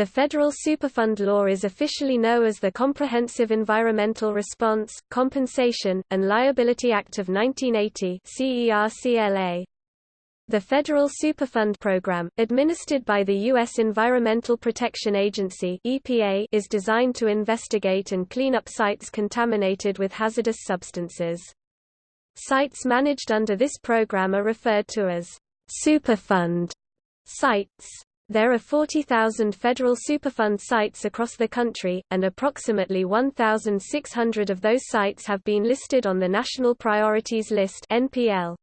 The Federal Superfund Law is officially known as the Comprehensive Environmental Response, Compensation, and Liability Act of 1980 CERCLA. The Federal Superfund Program, administered by the U.S. Environmental Protection Agency EPA, is designed to investigate and clean up sites contaminated with hazardous substances. Sites managed under this program are referred to as Superfund sites. There are 40,000 federal Superfund sites across the country, and approximately 1,600 of those sites have been listed on the National Priorities List NPL.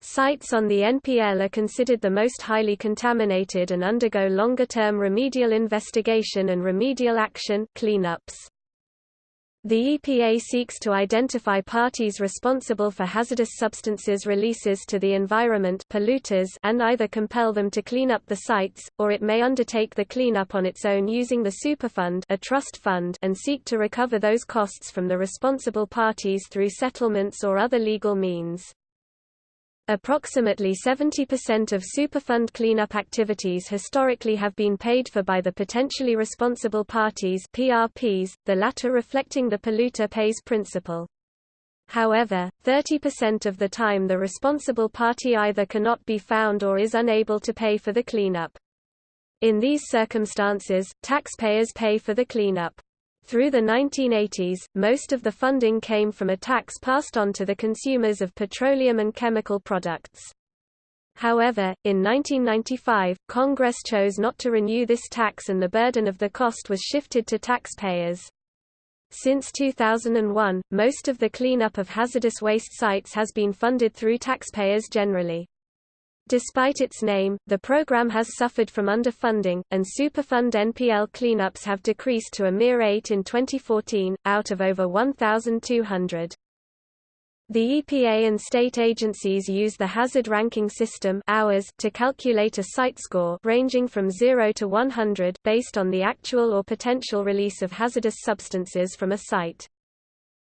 Sites on the NPL are considered the most highly contaminated and undergo longer-term remedial investigation and remedial action cleanups. The EPA seeks to identify parties responsible for hazardous substances releases to the environment polluters and either compel them to clean up the sites, or it may undertake the cleanup on its own using the Superfund a trust fund and seek to recover those costs from the responsible parties through settlements or other legal means. Approximately 70% of Superfund cleanup activities historically have been paid for by the potentially responsible parties PRPs, the latter reflecting the polluter pays principle. However, 30% of the time the responsible party either cannot be found or is unable to pay for the cleanup. In these circumstances, taxpayers pay for the cleanup. Through the 1980s, most of the funding came from a tax passed on to the consumers of petroleum and chemical products. However, in 1995, Congress chose not to renew this tax and the burden of the cost was shifted to taxpayers. Since 2001, most of the cleanup of hazardous waste sites has been funded through taxpayers generally. Despite its name, the program has suffered from underfunding, and Superfund NPL cleanups have decreased to a mere eight in 2014, out of over 1,200. The EPA and state agencies use the hazard ranking system to calculate a site score ranging from 0 to 100 based on the actual or potential release of hazardous substances from a site.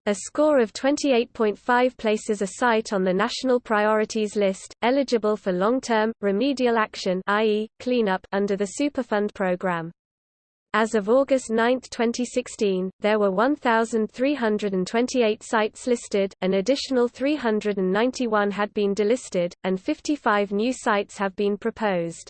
A score of 28.5 places a site on the national priorities list, eligible for long-term, remedial action i.e., cleanup under the Superfund program. As of August 9, 2016, there were 1,328 sites listed, an additional 391 had been delisted, and 55 new sites have been proposed.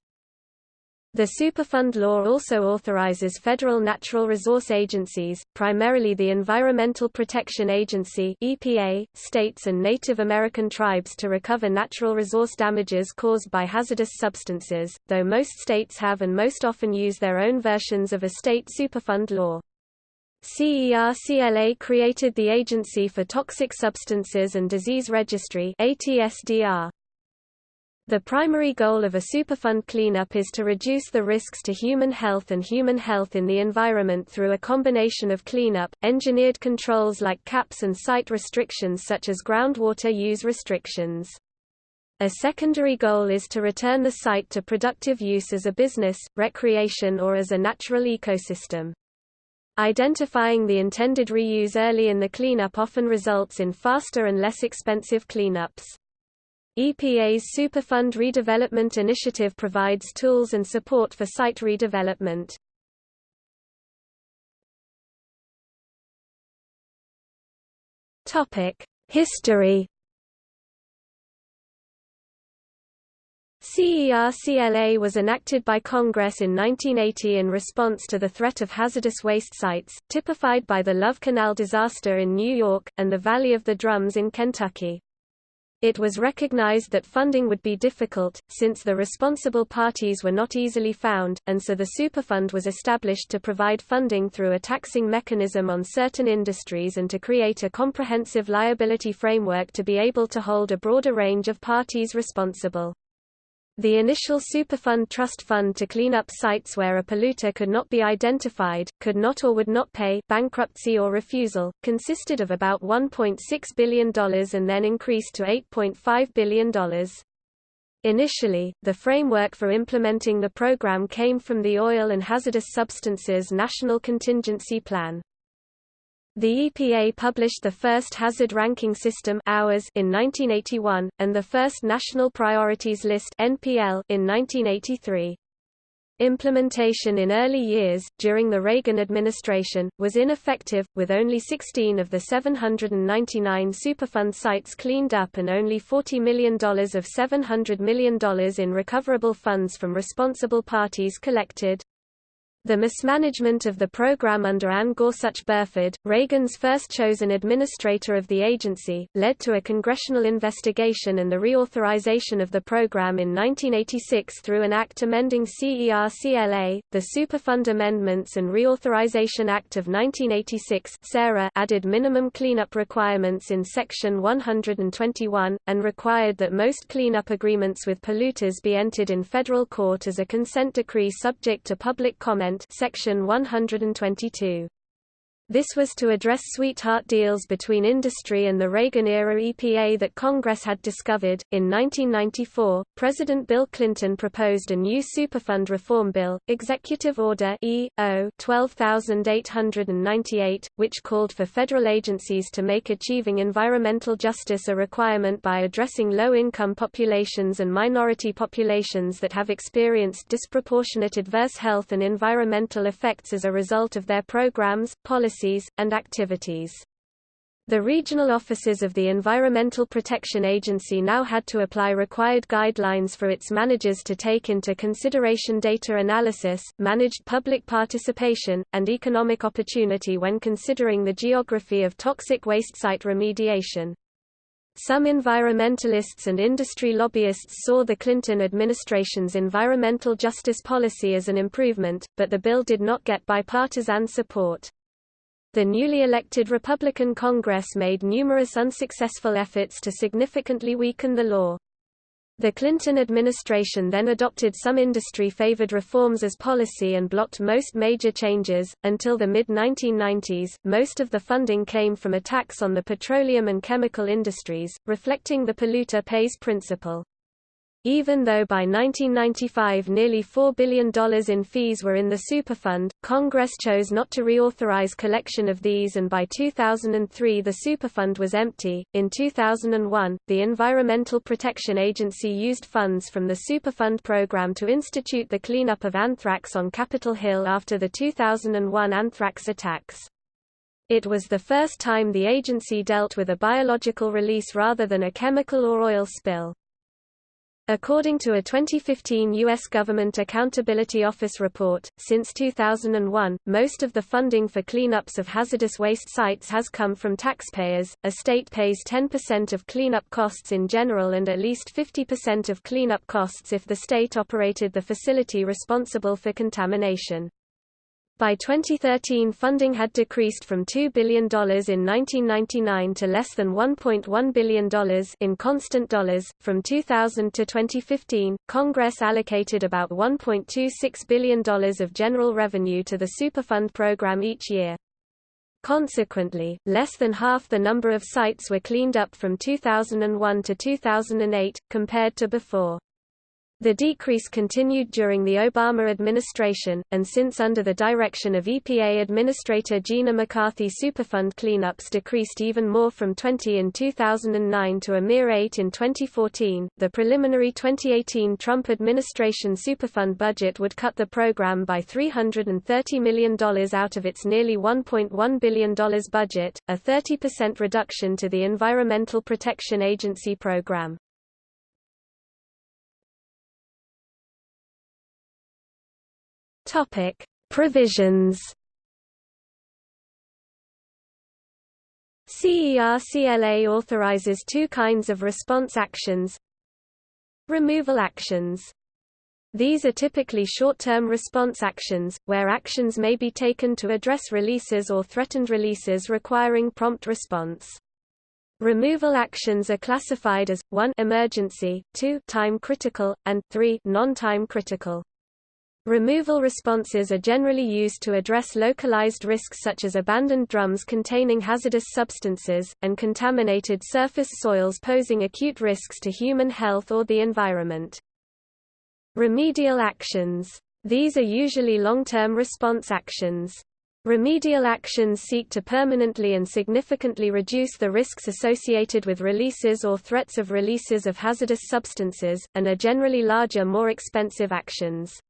The Superfund law also authorizes federal natural resource agencies, primarily the Environmental Protection Agency (EPA), states and Native American tribes to recover natural resource damages caused by hazardous substances, though most states have and most often use their own versions of a state Superfund law. CERCLA created the Agency for Toxic Substances and Disease Registry ATSDR. The primary goal of a Superfund cleanup is to reduce the risks to human health and human health in the environment through a combination of cleanup, engineered controls like caps and site restrictions such as groundwater use restrictions. A secondary goal is to return the site to productive use as a business, recreation or as a natural ecosystem. Identifying the intended reuse early in the cleanup often results in faster and less expensive cleanups. EPA's Superfund Redevelopment Initiative provides tools and support for site redevelopment. History CERCLA was enacted by Congress in 1980 in response to the threat of hazardous waste sites, typified by the Love Canal disaster in New York, and the Valley of the Drums in Kentucky. It was recognized that funding would be difficult, since the responsible parties were not easily found, and so the Superfund was established to provide funding through a taxing mechanism on certain industries and to create a comprehensive liability framework to be able to hold a broader range of parties responsible. The initial Superfund trust fund to clean up sites where a polluter could not be identified, could not or would not pay bankruptcy or refusal, consisted of about $1.6 billion and then increased to $8.5 billion. Initially, the framework for implementing the program came from the Oil and Hazardous Substances National Contingency Plan. The EPA published the first hazard ranking system hours in 1981, and the first National Priorities List NPL in 1983. Implementation in early years, during the Reagan administration, was ineffective, with only 16 of the 799 Superfund sites cleaned up and only $40 million of $700 million in recoverable funds from responsible parties collected. The mismanagement of the program under Anne Gorsuch Burford, Reagan's first chosen administrator of the agency, led to a congressional investigation and the reauthorization of the program in 1986 through an act amending CER-CLA, the Superfund Amendments and Reauthorization Act of 1986 added minimum cleanup requirements in Section 121, and required that most cleanup agreements with polluters be entered in federal court as a consent decree subject to public comment Section 122. This was to address sweetheart deals between industry and the Reagan-era EPA that Congress had discovered. In 1994, President Bill Clinton proposed a new Superfund reform bill, Executive Order E.O. 12898, which called for federal agencies to make achieving environmental justice a requirement by addressing low-income populations and minority populations that have experienced disproportionate adverse health and environmental effects as a result of their programs, policies policies, and activities. The regional offices of the Environmental Protection Agency now had to apply required guidelines for its managers to take into consideration data analysis, managed public participation, and economic opportunity when considering the geography of toxic waste site remediation. Some environmentalists and industry lobbyists saw the Clinton administration's environmental justice policy as an improvement, but the bill did not get bipartisan support. The newly elected Republican Congress made numerous unsuccessful efforts to significantly weaken the law. The Clinton administration then adopted some industry-favored reforms as policy and blocked most major changes. Until the mid 1990s, most of the funding came from a tax on the petroleum and chemical industries, reflecting the polluter pays principle. Even though by 1995 nearly $4 billion in fees were in the Superfund, Congress chose not to reauthorize collection of these and by 2003 the Superfund was empty. In 2001, the Environmental Protection Agency used funds from the Superfund program to institute the cleanup of anthrax on Capitol Hill after the 2001 anthrax attacks. It was the first time the agency dealt with a biological release rather than a chemical or oil spill. According to a 2015 U.S. Government Accountability Office report, since 2001, most of the funding for cleanups of hazardous waste sites has come from taxpayers. A state pays 10% of cleanup costs in general and at least 50% of cleanup costs if the state operated the facility responsible for contamination. By 2013 funding had decreased from $2 billion in 1999 to less than $1.1 billion in constant dollars. From 2000 to 2015, Congress allocated about $1.26 billion of general revenue to the Superfund program each year. Consequently, less than half the number of sites were cleaned up from 2001 to 2008, compared to before. The decrease continued during the Obama administration, and since under the direction of EPA Administrator Gina McCarthy Superfund cleanups decreased even more from 20 in 2009 to a mere 8 in 2014. The preliminary 2018 Trump administration Superfund budget would cut the program by $330 million out of its nearly $1.1 billion budget, a 30% reduction to the Environmental Protection Agency program. Topic: Provisions. CER-CLA authorizes two kinds of response actions. Removal actions. These are typically short-term response actions, where actions may be taken to address releases or threatened releases requiring prompt response. Removal actions are classified as 1 emergency, 2 time critical, and 3 non-time critical. Removal responses are generally used to address localized risks such as abandoned drums containing hazardous substances, and contaminated surface soils posing acute risks to human health or the environment. Remedial actions. These are usually long-term response actions. Remedial actions seek to permanently and significantly reduce the risks associated with releases or threats of releases of hazardous substances, and are generally larger more expensive actions.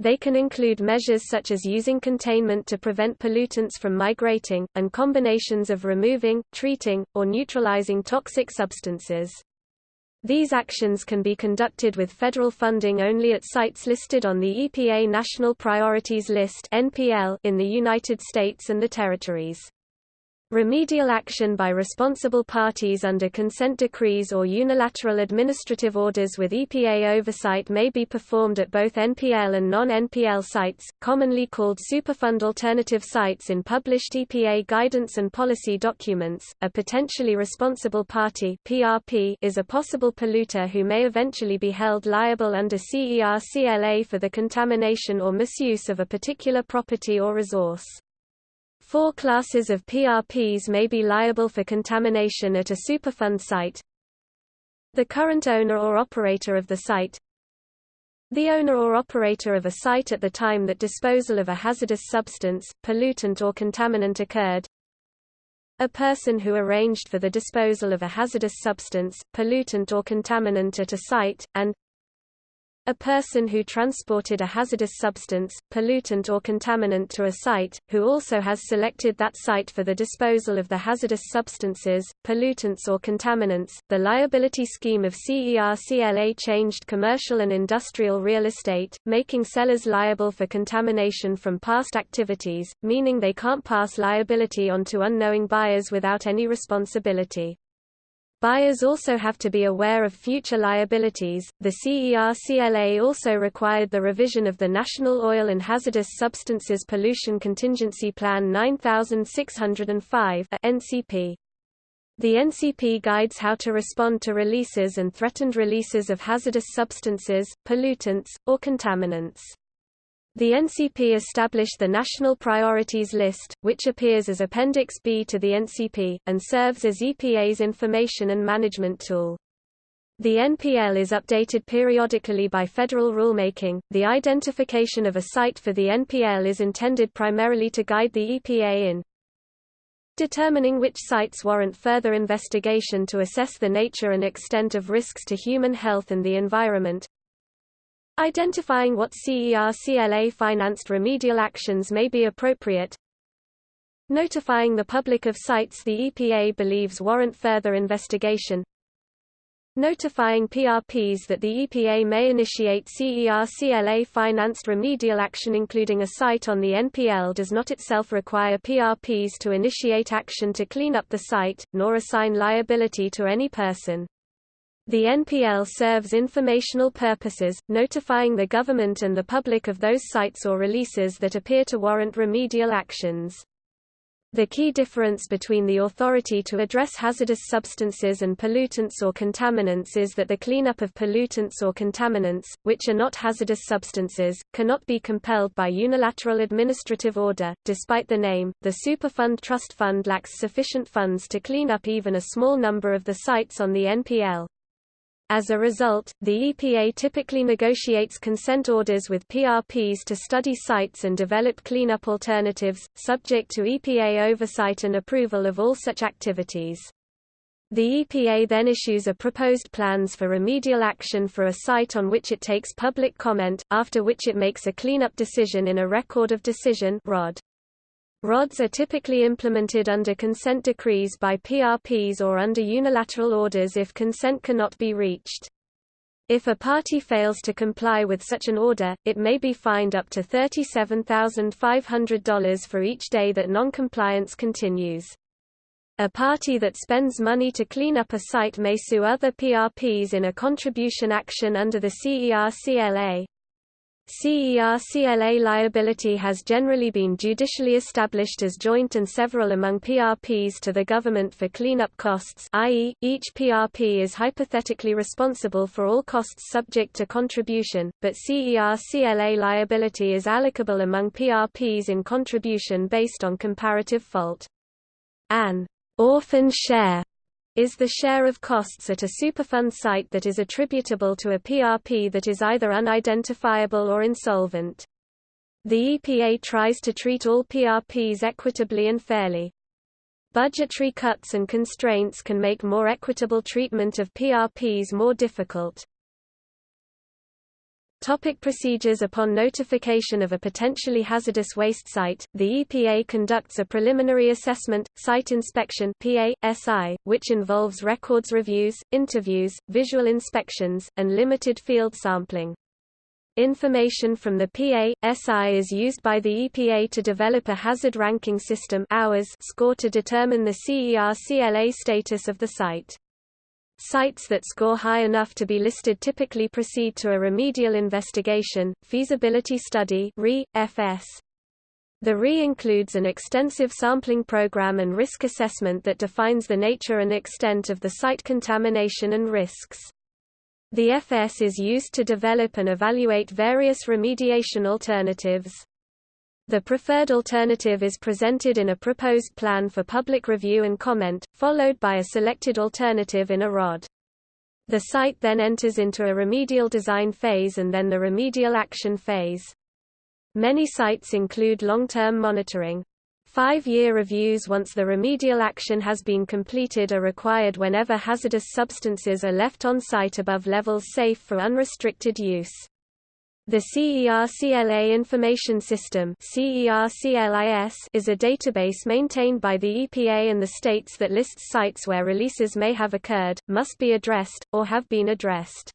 They can include measures such as using containment to prevent pollutants from migrating, and combinations of removing, treating, or neutralizing toxic substances. These actions can be conducted with federal funding only at sites listed on the EPA National Priorities List in the United States and the territories. Remedial action by responsible parties under consent decrees or unilateral administrative orders with EPA oversight may be performed at both NPL and non-NPL sites, commonly called Superfund alternative sites in published EPA guidance and policy documents. A potentially responsible party (PRP) is a possible polluter who may eventually be held liable under CERCLA for the contamination or misuse of a particular property or resource. Four classes of PRPs may be liable for contamination at a Superfund site. The current owner or operator of the site The owner or operator of a site at the time that disposal of a hazardous substance, pollutant or contaminant occurred a person who arranged for the disposal of a hazardous substance, pollutant or contaminant at a site, and a person who transported a hazardous substance, pollutant or contaminant to a site, who also has selected that site for the disposal of the hazardous substances, pollutants or contaminants. The liability scheme of CERCLA changed commercial and industrial real estate, making sellers liable for contamination from past activities, meaning they can't pass liability on to unknowing buyers without any responsibility. Buyers also have to be aware of future liabilities. The CERCLA also required the revision of the National Oil and Hazardous Substances Pollution Contingency Plan 9605 NCP. The NCP guides how to respond to releases and threatened releases of hazardous substances, pollutants, or contaminants. The NCP established the National Priorities List, which appears as Appendix B to the NCP, and serves as EPA's information and management tool. The NPL is updated periodically by federal rulemaking. The identification of a site for the NPL is intended primarily to guide the EPA in determining which sites warrant further investigation to assess the nature and extent of risks to human health and the environment, Identifying what CERCLA-financed remedial actions may be appropriate Notifying the public of sites the EPA believes warrant further investigation Notifying PRPs that the EPA may initiate CERCLA-financed remedial action including a site on the NPL does not itself require PRPs to initiate action to clean up the site, nor assign liability to any person. The NPL serves informational purposes, notifying the government and the public of those sites or releases that appear to warrant remedial actions. The key difference between the authority to address hazardous substances and pollutants or contaminants is that the cleanup of pollutants or contaminants, which are not hazardous substances, cannot be compelled by unilateral administrative order. Despite the name, the Superfund Trust Fund lacks sufficient funds to clean up even a small number of the sites on the NPL. As a result, the EPA typically negotiates consent orders with PRPs to study sites and develop cleanup alternatives, subject to EPA oversight and approval of all such activities. The EPA then issues a proposed plans for remedial action for a site on which it takes public comment, after which it makes a cleanup decision in a Record of Decision ROD. RODs are typically implemented under consent decrees by PRPs or under unilateral orders if consent cannot be reached. If a party fails to comply with such an order, it may be fined up to $37,500 for each day that noncompliance continues. A party that spends money to clean up a site may sue other PRPs in a contribution action under the CERCLA. CERCLA liability has generally been judicially established as joint and several among PRPs to the government for cleanup costs i.e., each PRP is hypothetically responsible for all costs subject to contribution, but CERCLA liability is allocable among PRPs in contribution based on comparative fault. An orphan share is the share of costs at a Superfund site that is attributable to a PRP that is either unidentifiable or insolvent. The EPA tries to treat all PRPs equitably and fairly. Budgetary cuts and constraints can make more equitable treatment of PRPs more difficult. Topic procedures Upon notification of a potentially hazardous waste site, the EPA conducts a preliminary assessment, site inspection PA, which involves records reviews, interviews, visual inspections, and limited field sampling. Information from the PA.SI is used by the EPA to develop a hazard ranking system score to determine the CER-CLA status of the site. Sites that score high enough to be listed typically proceed to a remedial investigation, feasibility study RE, FS. The RE includes an extensive sampling program and risk assessment that defines the nature and extent of the site contamination and risks. The FS is used to develop and evaluate various remediation alternatives. The preferred alternative is presented in a proposed plan for public review and comment, followed by a selected alternative in a ROD. The site then enters into a remedial design phase and then the remedial action phase. Many sites include long-term monitoring. Five-year reviews once the remedial action has been completed are required whenever hazardous substances are left on site above levels safe for unrestricted use. The CER-CLA Information System is a database maintained by the EPA and the states that lists sites where releases may have occurred, must be addressed, or have been addressed.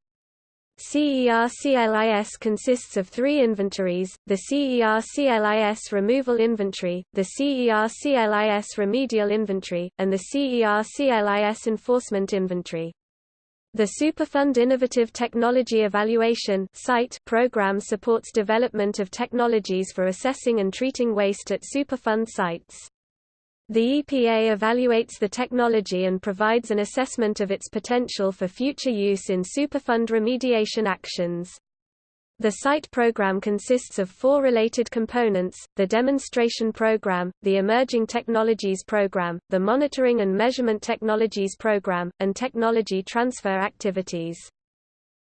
CER-CLIS consists of three inventories, the CER-CLIS Removal Inventory, the CER-CLIS Remedial Inventory, and the CER-CLIS Enforcement Inventory. The Superfund Innovative Technology Evaluation site program supports development of technologies for assessing and treating waste at Superfund sites. The EPA evaluates the technology and provides an assessment of its potential for future use in Superfund remediation actions. The site program consists of four related components, the demonstration program, the emerging technologies program, the monitoring and measurement technologies program, and technology transfer activities.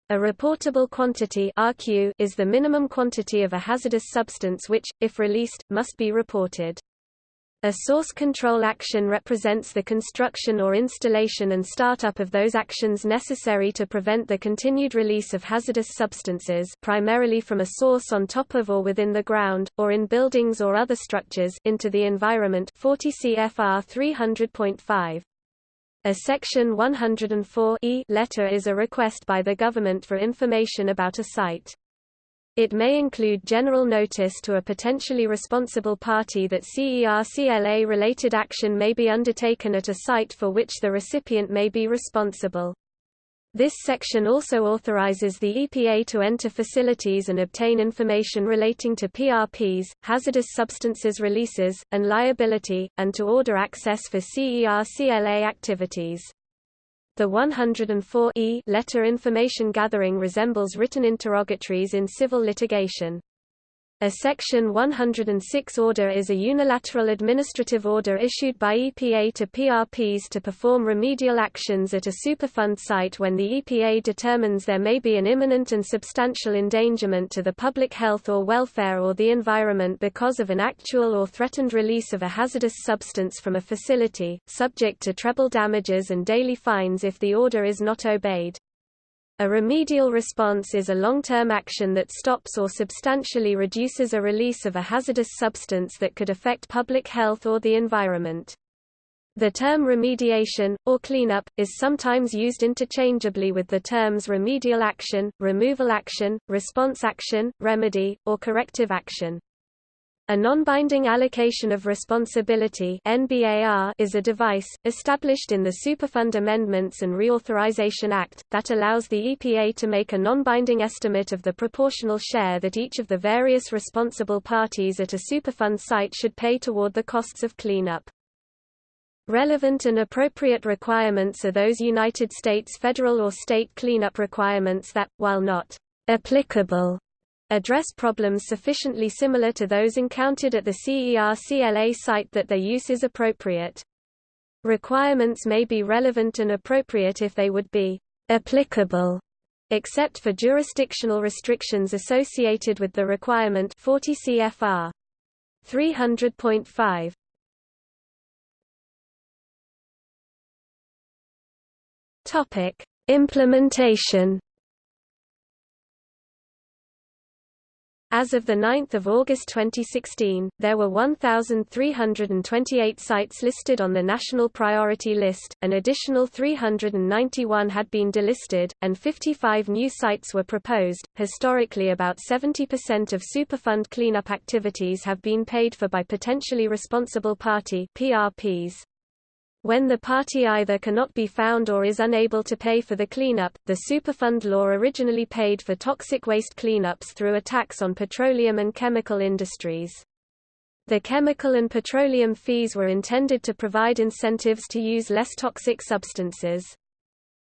A reportable quantity RQ is the minimum quantity of a hazardous substance which, if released, must be reported. A source control action represents the construction or installation and startup of those actions necessary to prevent the continued release of hazardous substances primarily from a source on top of or within the ground, or in buildings or other structures into the environment 40 CFR 300.5. A Section 104 e letter is a request by the government for information about a site. It may include general notice to a potentially responsible party that CER-CLA-related action may be undertaken at a site for which the recipient may be responsible. This section also authorizes the EPA to enter facilities and obtain information relating to PRPs, hazardous substances releases, and liability, and to order access for CER-CLA activities. The 104 e letter information gathering resembles written interrogatories in civil litigation. A Section 106 order is a unilateral administrative order issued by EPA to PRPs to perform remedial actions at a Superfund site when the EPA determines there may be an imminent and substantial endangerment to the public health or welfare or the environment because of an actual or threatened release of a hazardous substance from a facility, subject to treble damages and daily fines if the order is not obeyed. A remedial response is a long-term action that stops or substantially reduces a release of a hazardous substance that could affect public health or the environment. The term remediation, or cleanup, is sometimes used interchangeably with the terms remedial action, removal action, response action, remedy, or corrective action. A non-binding allocation of responsibility is a device, established in the Superfund Amendments and Reauthorization Act, that allows the EPA to make a non-binding estimate of the proportional share that each of the various responsible parties at a Superfund site should pay toward the costs of cleanup. Relevant and appropriate requirements are those United States federal or state cleanup requirements that, while not applicable address problems sufficiently similar to those encountered at the CER-CLA site that their use is appropriate. Requirements may be relevant and appropriate if they would be applicable except for jurisdictional restrictions associated with the requirement 40 CFR 300.5 Topic Implementation As of 9 August 2016, there were 1,328 sites listed on the National Priority List, an additional 391 had been delisted, and 55 new sites were proposed. Historically, about 70% of Superfund cleanup activities have been paid for by potentially responsible party PRPs. When the party either cannot be found or is unable to pay for the cleanup, the Superfund law originally paid for toxic waste cleanups through a tax on petroleum and chemical industries. The chemical and petroleum fees were intended to provide incentives to use less toxic substances.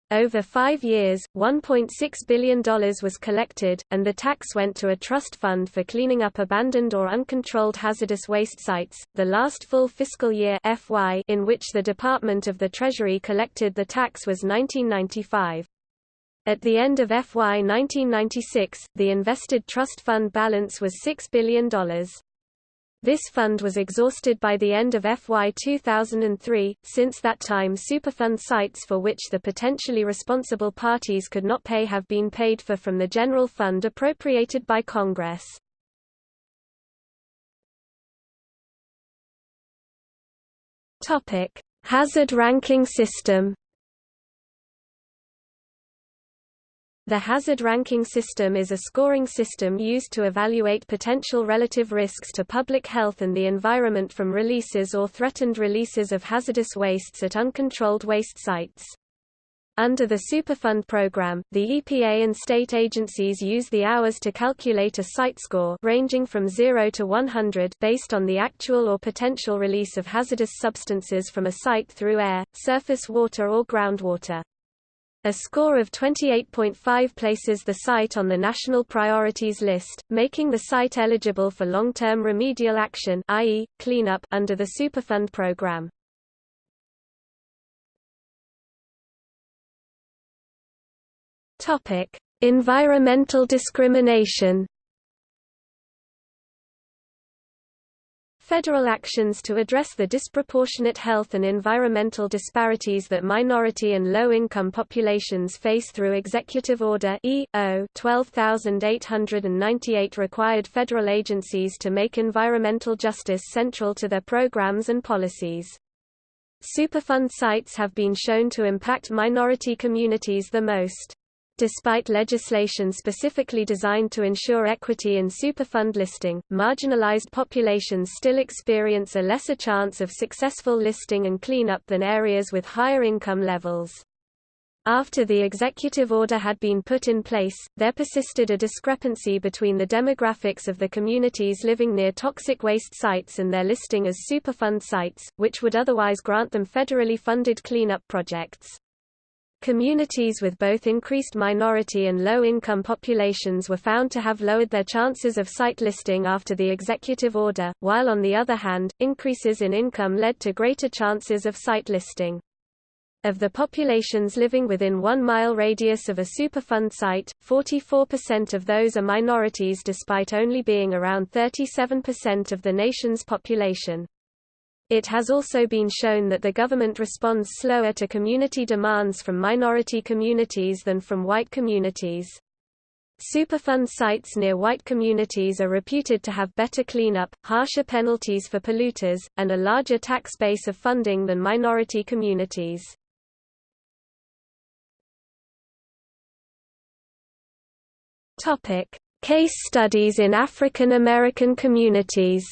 Over five years, $1.6 billion was collected, and the tax went to a trust fund for cleaning up abandoned or uncontrolled hazardous waste sites. The last full fiscal year FY in which the Department of the Treasury collected the tax was 1995. At the end of FY 1996, the invested trust fund balance was $6 billion. This fund was exhausted by the end of FY 2003. Since that time, Superfund sites for which the potentially responsible parties could not pay have been paid for from the general fund appropriated by Congress. Hazard ranking system. The hazard ranking system is a scoring system used to evaluate potential relative risks to public health and the environment from releases or threatened releases of hazardous wastes at uncontrolled waste sites. Under the Superfund program, the EPA and state agencies use the hours to calculate a site score ranging from 0 to 100 based on the actual or potential release of hazardous substances from a site through air, surface water or groundwater. A score of 28.5 places the site on the national priorities list, making the site eligible for long-term remedial action i.e., cleanup under the Superfund program. Topic: Environmental discrimination Federal actions to address the disproportionate health and environmental disparities that minority and low-income populations face through Executive Order E.O. 12898 required federal agencies to make environmental justice central to their programs and policies. Superfund sites have been shown to impact minority communities the most. Despite legislation specifically designed to ensure equity in Superfund listing, marginalized populations still experience a lesser chance of successful listing and cleanup than areas with higher income levels. After the executive order had been put in place, there persisted a discrepancy between the demographics of the communities living near toxic waste sites and their listing as Superfund sites, which would otherwise grant them federally funded cleanup projects. Communities with both increased minority and low-income populations were found to have lowered their chances of site listing after the executive order, while on the other hand, increases in income led to greater chances of site listing. Of the populations living within one mile radius of a Superfund site, 44% of those are minorities despite only being around 37% of the nation's population. It has also been shown that the government responds slower to community demands from minority communities than from white communities. Superfund sites near white communities are reputed to have better cleanup, harsher penalties for polluters, and a larger tax base of funding than minority communities. Case studies in African American communities.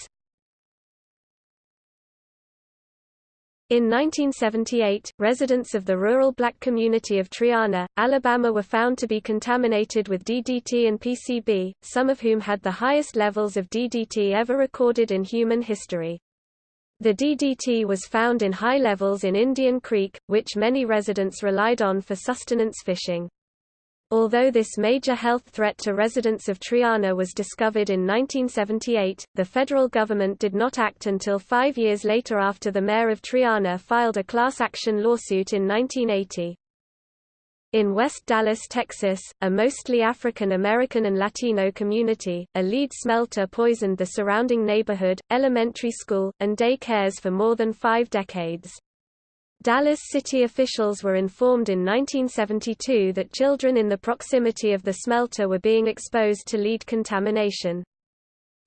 In 1978, residents of the rural black community of Triana, Alabama were found to be contaminated with DDT and PCB, some of whom had the highest levels of DDT ever recorded in human history. The DDT was found in high levels in Indian Creek, which many residents relied on for sustenance fishing. Although this major health threat to residents of Triana was discovered in 1978, the federal government did not act until five years later after the mayor of Triana filed a class action lawsuit in 1980. In West Dallas, Texas, a mostly African American and Latino community, a lead smelter poisoned the surrounding neighborhood, elementary school, and day cares for more than five decades. Dallas city officials were informed in 1972 that children in the proximity of the smelter were being exposed to lead contamination.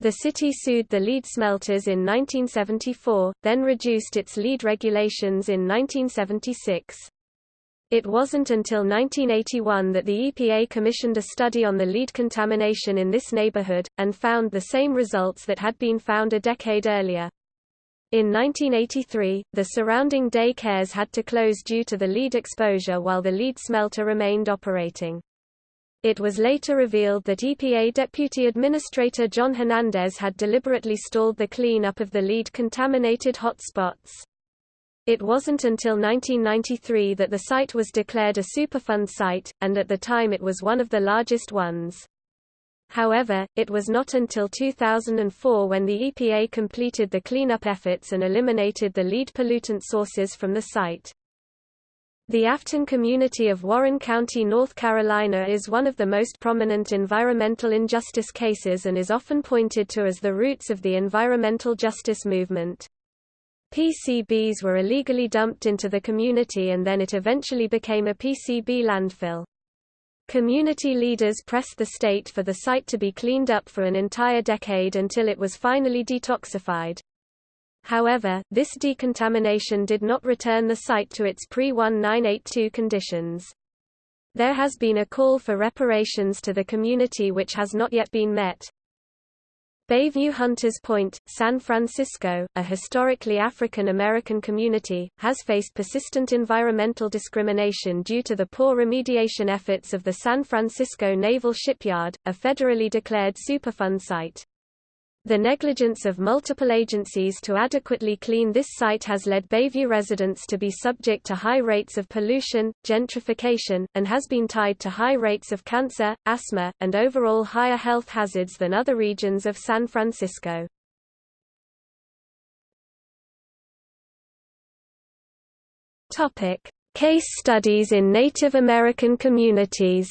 The city sued the lead smelters in 1974, then reduced its lead regulations in 1976. It wasn't until 1981 that the EPA commissioned a study on the lead contamination in this neighborhood, and found the same results that had been found a decade earlier. In 1983, the surrounding day cares had to close due to the lead exposure while the lead smelter remained operating. It was later revealed that EPA Deputy Administrator John Hernandez had deliberately stalled the cleanup of the lead-contaminated hotspots. It wasn't until 1993 that the site was declared a Superfund site, and at the time it was one of the largest ones. However, it was not until 2004 when the EPA completed the cleanup efforts and eliminated the lead pollutant sources from the site. The Afton community of Warren County, North Carolina is one of the most prominent environmental injustice cases and is often pointed to as the roots of the environmental justice movement. PCBs were illegally dumped into the community and then it eventually became a PCB landfill. Community leaders pressed the state for the site to be cleaned up for an entire decade until it was finally detoxified. However, this decontamination did not return the site to its pre-1982 conditions. There has been a call for reparations to the community which has not yet been met. Bayview Hunters Point, San Francisco, a historically African American community, has faced persistent environmental discrimination due to the poor remediation efforts of the San Francisco Naval Shipyard, a federally declared Superfund site. The negligence of multiple agencies to adequately clean this site has led Bayview residents to be subject to high rates of pollution, gentrification, and has been tied to high rates of cancer, asthma, and overall higher health hazards than other regions of San Francisco. Case studies in Native American communities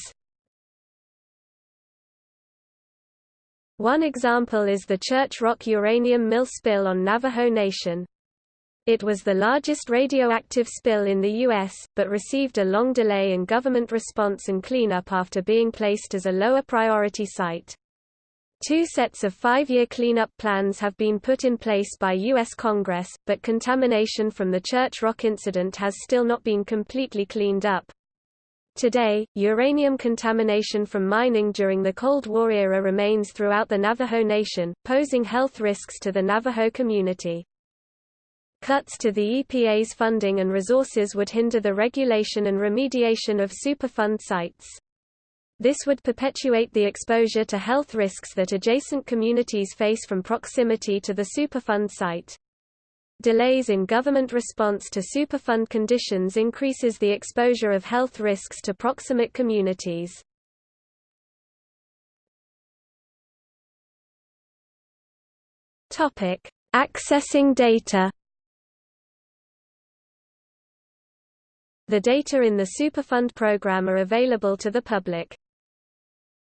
One example is the Church Rock uranium mill spill on Navajo Nation. It was the largest radioactive spill in the U.S., but received a long delay in government response and cleanup after being placed as a lower priority site. Two sets of five-year cleanup plans have been put in place by U.S. Congress, but contamination from the Church Rock incident has still not been completely cleaned up. Today, uranium contamination from mining during the Cold War era remains throughout the Navajo Nation, posing health risks to the Navajo community. Cuts to the EPA's funding and resources would hinder the regulation and remediation of Superfund sites. This would perpetuate the exposure to health risks that adjacent communities face from proximity to the Superfund site. Delays in government response to Superfund conditions increases the exposure of health risks to proximate communities. Topic: Accessing data. The data in the Superfund program are available to the public.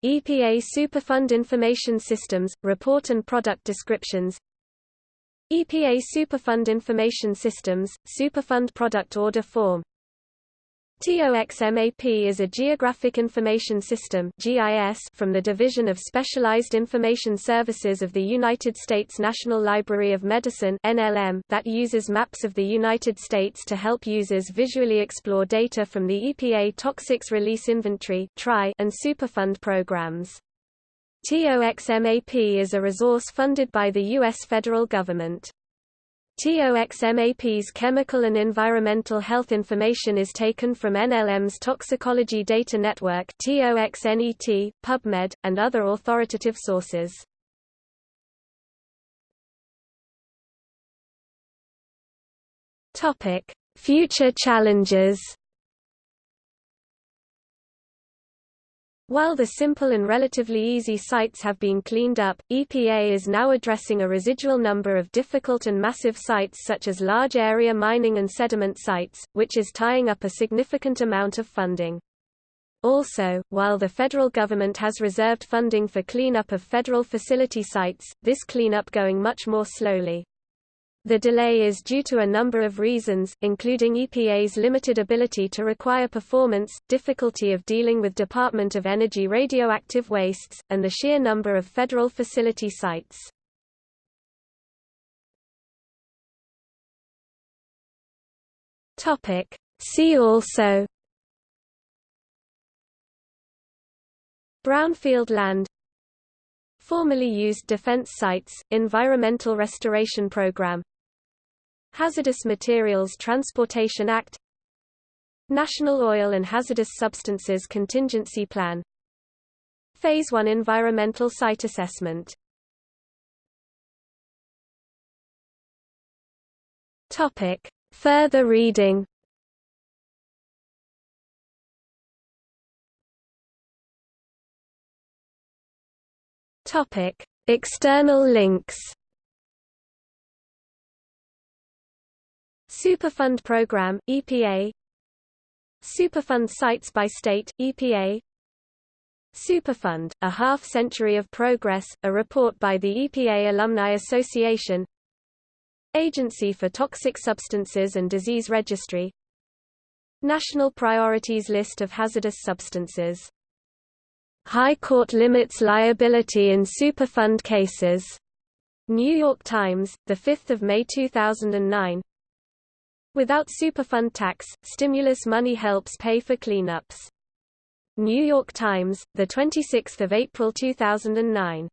EPA Superfund Information Systems, Report and Product Descriptions EPA Superfund Information Systems, Superfund Product Order Form TOXMAP is a Geographic Information System from the Division of Specialized Information Services of the United States National Library of Medicine that uses maps of the United States to help users visually explore data from the EPA Toxics Release Inventory and Superfund programs. TOXMAP is a resource funded by the U.S. federal government. TOXMAP's chemical and environmental health information is taken from NLM's Toxicology Data Network TOXNET, PubMed, and other authoritative sources. Future challenges While the simple and relatively easy sites have been cleaned up, EPA is now addressing a residual number of difficult and massive sites such as large area mining and sediment sites, which is tying up a significant amount of funding. Also, while the federal government has reserved funding for cleanup of federal facility sites, this cleanup going much more slowly. The delay is due to a number of reasons, including EPA's limited ability to require performance, difficulty of dealing with Department of Energy radioactive wastes, and the sheer number of federal facility sites. See also Brownfield land Formerly used defense sites, Environmental Restoration Program Hazardous Materials Transportation Act National Oil and Hazardous Substances Contingency Plan Phase 1 Environmental Site Assessment Topic. Further reading Topic. External links Superfund Program, EPA Superfund Sites by State, EPA Superfund, A Half Century of Progress, a report by the EPA Alumni Association. Agency for Toxic Substances and Disease Registry. National Priorities List of Hazardous Substances. High Court limits liability in Superfund cases. New York Times, 5 May 2009 Without Superfund tax, stimulus money helps pay for cleanups. New York Times, 26 April 2009